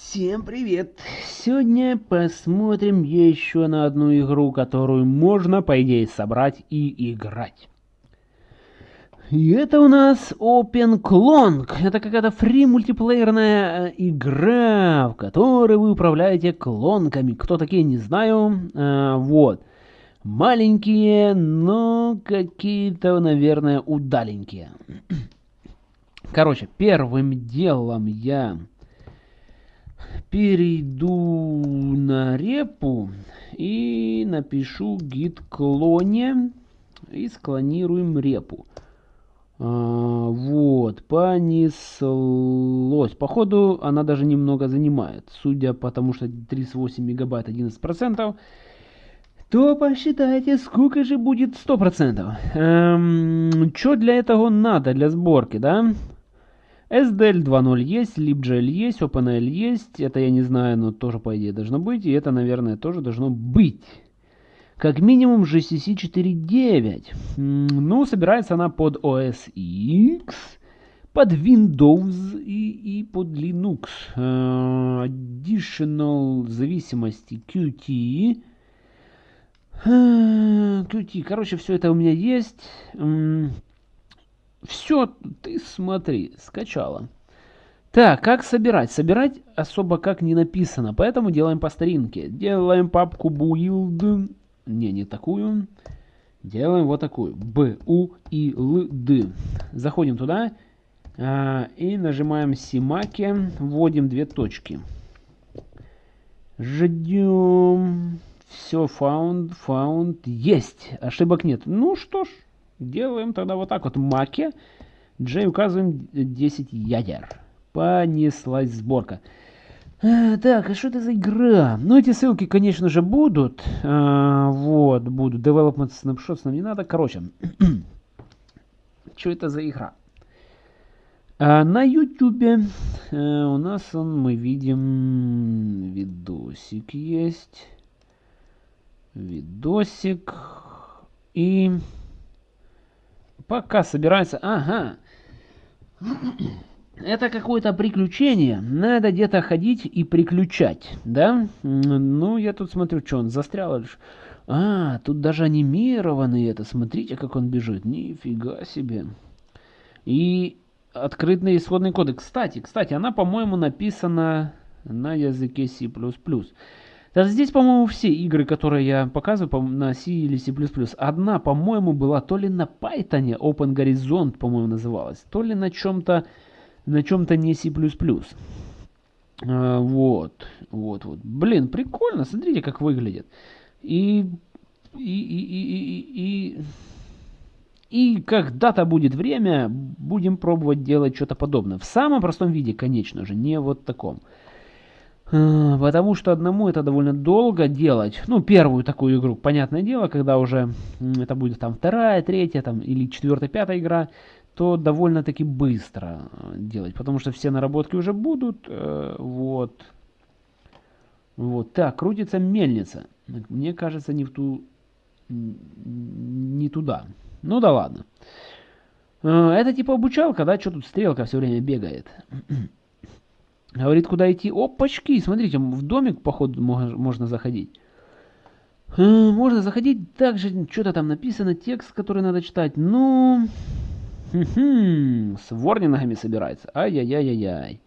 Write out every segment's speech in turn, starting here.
Всем привет! Сегодня посмотрим еще на одну игру, которую можно, по идее, собрать и играть. И это у нас Open Clonk. Это какая-то фри мультиплеерная э, игра, в которой вы управляете клонками. Кто такие, не знаю. А, вот. Маленькие, но какие-то, наверное, удаленькие. Короче, первым делом я перейду на репу и напишу git клоне и склонируем репу. А, вот, понеслось. Походу, она даже немного занимает. Судя по тому, что 38 мегабайт 11%, то посчитайте, сколько же будет 100%. Эм, что для этого надо, для сборки, да? SDL 2.0 есть, LibGL есть, OpenL есть. Это я не знаю, но тоже по идее должно быть. И это, наверное, тоже должно быть. Как минимум GCC 4.9. Ну, собирается она под OS X, под Windows и, и под Linux. Uh, additional зависимости Qt. Uh, Qt. Короче, все это у меня есть. Все, ты смотри, скачала. Так, как собирать? Собирать особо как не написано, поэтому делаем по старинке. Делаем папку build. Не, не такую. Делаем вот такую. B, U и L, D. Заходим туда а, и нажимаем Симаке. Вводим две точки. Ждем. Все, found, found. Есть. Ошибок нет. Ну что ж, Делаем тогда вот так вот. Маке. J указываем 10 ядер. Понеслась сборка. А, так, а что это за игра? Ну, эти ссылки, конечно же, будут. А, вот, будут. Development Snapshots нам не надо. Короче, что это за игра? А, на YouTube а, у нас он, мы видим, видосик есть. Видосик. И Пока собирается... Ага. Это какое-то приключение. Надо где-то ходить и приключать, да? Ну, я тут смотрю, что он застрял лишь. А, тут даже анимированный это. Смотрите, как он бежит. Нифига себе. И открытый исходный кодек. Кстати, кстати, она, по-моему, написана на языке C++. Даже здесь, по-моему, все игры, которые я показываю на C или C++, одна, по-моему, была то ли на Python, Open Horizon, по-моему, называлась, то ли на чем-то на чем-то не C++. А, вот, вот, вот. Блин, прикольно, смотрите, как выглядит. И, и, и, и, и, и, и когда-то будет время, будем пробовать делать что-то подобное. В самом простом виде, конечно же, не вот таком. Э, потому что одному это довольно долго делать. Ну, первую такую игру, понятное дело, когда уже это будет там вторая, третья там, или четвертая, пятая игра, то довольно-таки быстро э, делать. Потому что все наработки уже будут. Э, вот. Вот. Так, крутится мельница. Мне кажется, не в ту... Не туда. Ну да ладно. Это типа обучалка, да? Что тут стрелка все время бегает? Говорит, куда идти. Опачки, смотрите, в домик, походу, можно заходить. Можно заходить, также что-то там написано, текст, который надо читать. Ну, с ворнингами собирается. Ай-яй-яй-яй-яй.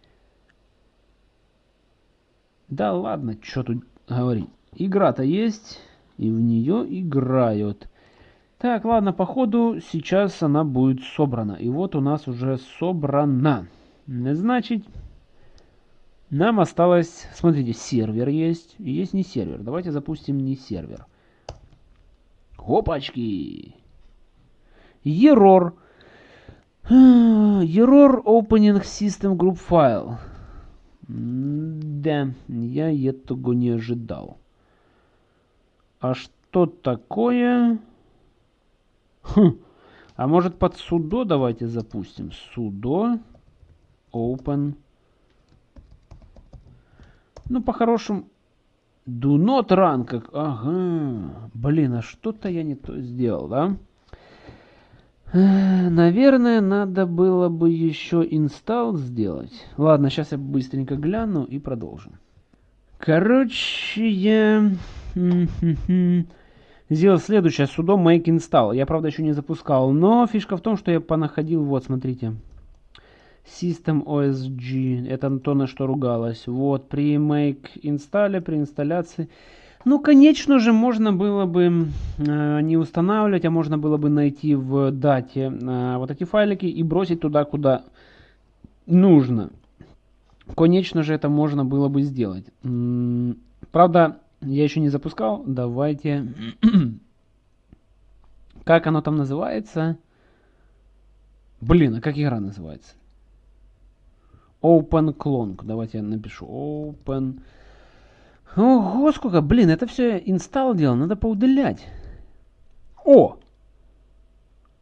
Да ладно, что тут говорить. Игра-то есть, и в нее играют. Так, ладно, походу сейчас она будет собрана. И вот у нас уже собрана. Значит, нам осталось, смотрите, сервер есть, и есть не сервер. Давайте запустим не сервер. Опачки! Error. Error opening system group file. Да, я этого не ожидал. А что такое? Хм. А может под судо давайте запустим. Судо open ну, по-хорошему... Do not run, как... Ага. Блин, а что-то я не то сделал, да? Наверное, надо было бы еще инсталл сделать. Ладно, сейчас я быстренько гляну и продолжим. Короче, я сделал следующее. Sudo make install. Я, правда, еще не запускал. Но фишка в том, что я понаходил, вот, смотрите. System OSG. Это то, на что ругалась. Вот, при make инсталле, при инсталляции ну, конечно же, можно было бы э, не устанавливать, а можно было бы найти в дате э, вот эти файлики и бросить туда, куда нужно. Конечно же, это можно было бы сделать. М -м, правда, я еще не запускал. Давайте... как оно там называется? Блин, а как игра называется? Open Clone. Давайте я напишу. Open Ого, сколько, блин, это все инсталл делал, надо поудалять. О!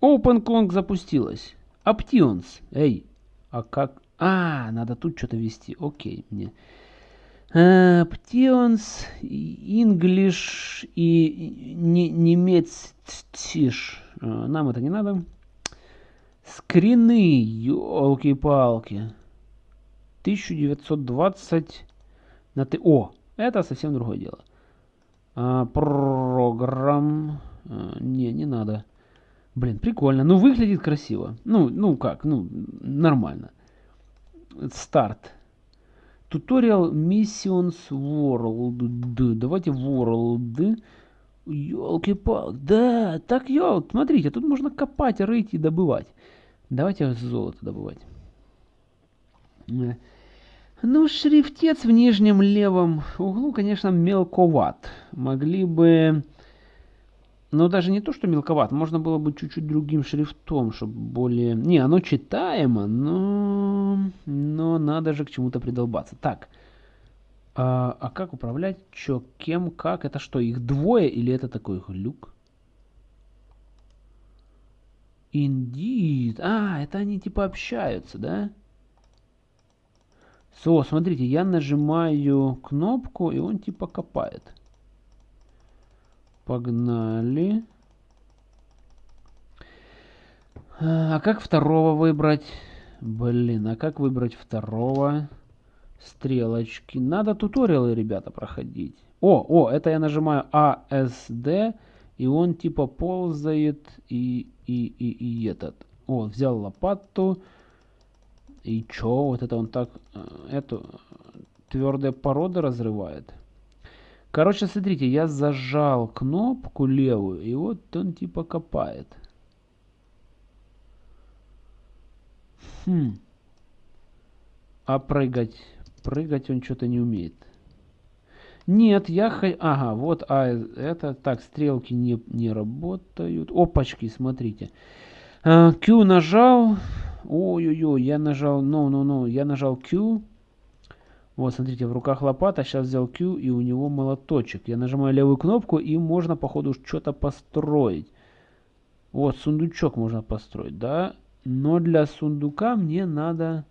OpenClonk запустилась. Options. Эй, а как? А, надо тут что-то ввести. Окей, мне. Options, English и немецтиш. А, нам это не надо. Скрины, елки-палки. 1920 на ты. О, это совсем другое дело. А, программ... А, не, не надо. Блин, прикольно. Ну, выглядит красиво. Ну, ну как, ну, нормально. Старт. Туториал Missions World. Давайте World. Ёлки-палки. Да, так ёлк. Смотрите, тут можно копать, рыть и добывать. Давайте золото добывать. Ну, шрифтец в нижнем левом углу, конечно, мелковат. Могли бы... Ну, даже не то, что мелковат. Можно было бы чуть-чуть другим шрифтом, чтобы более... Не, оно читаемо, но... Но надо же к чему-то придолбаться. Так. А, а как управлять? Чё, кем, как? Это что, их двое или это такой глюк? Indeed. А, это они типа общаются, да? Да. Все, смотрите, я нажимаю кнопку, и он типа копает. Погнали. А как второго выбрать? Блин, а как выбрать второго? Стрелочки. Надо туториалы, ребята, проходить. О, о, это я нажимаю ASD, и он типа ползает и, и, и, и этот. О, взял лопату. И чё, вот это он так, э, эту твердые породы разрывает. Короче, смотрите, я зажал кнопку левую, и вот он типа копает. Хм. А прыгать? Прыгать он что-то не умеет. Нет, я... Ага, вот, а это... Так, стрелки не, не работают. Опачки, смотрите. Q э, нажал. Ой-ой-ой, я нажал, no, я нажал Q. Вот, смотрите, в руках лопата, сейчас взял Q, и у него молоточек. Я нажимаю левую кнопку, и можно, походу, что-то построить. Вот, сундучок можно построить, да? Но для сундука мне надо...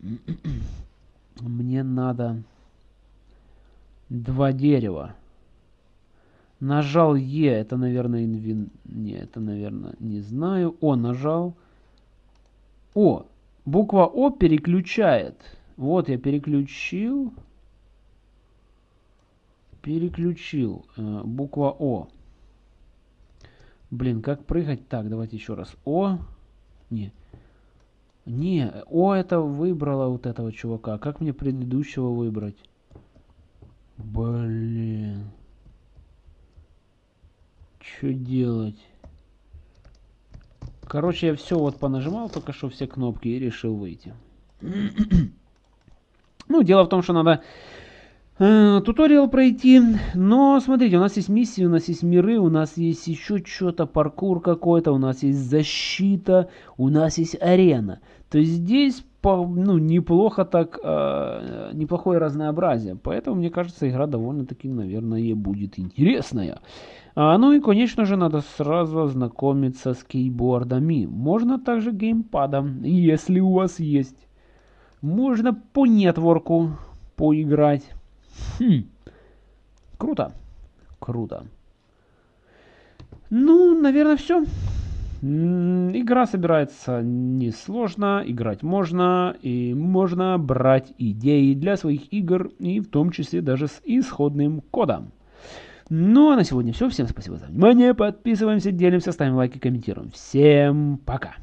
мне надо два дерева. Нажал Е, это, наверное, инвин... Не, это, наверное, не знаю. О, нажал. О, буква О переключает. Вот я переключил. Переключил. Э, буква О. Блин, как прыгать? Так, давайте еще раз. О. Не. Не, О это выбрала вот этого чувака. Как мне предыдущего выбрать? Блин. Что делать? Короче, я все вот понажимал только что все кнопки и решил выйти. ну, дело в том, что надо туториал пройти. Но, смотрите, у нас есть миссии, у нас есть миры, у нас есть еще что-то, паркур какой-то, у нас есть защита, у нас есть арена. То есть здесь ну, неплохо так, э, неплохое разнообразие. Поэтому, мне кажется, игра довольно-таки, наверное, будет интересная. А, ну и, конечно же, надо сразу ознакомиться с кейбордами. Можно также геймпадом, если у вас есть. Можно по нетворку поиграть. Хм. Круто. Круто. Ну, наверное, все. Игра собирается несложно, играть можно, и можно брать идеи для своих игр, и в том числе даже с исходным кодом. Ну а на сегодня все. Всем спасибо за внимание. Подписываемся, делимся, ставим лайки, комментируем. Всем пока.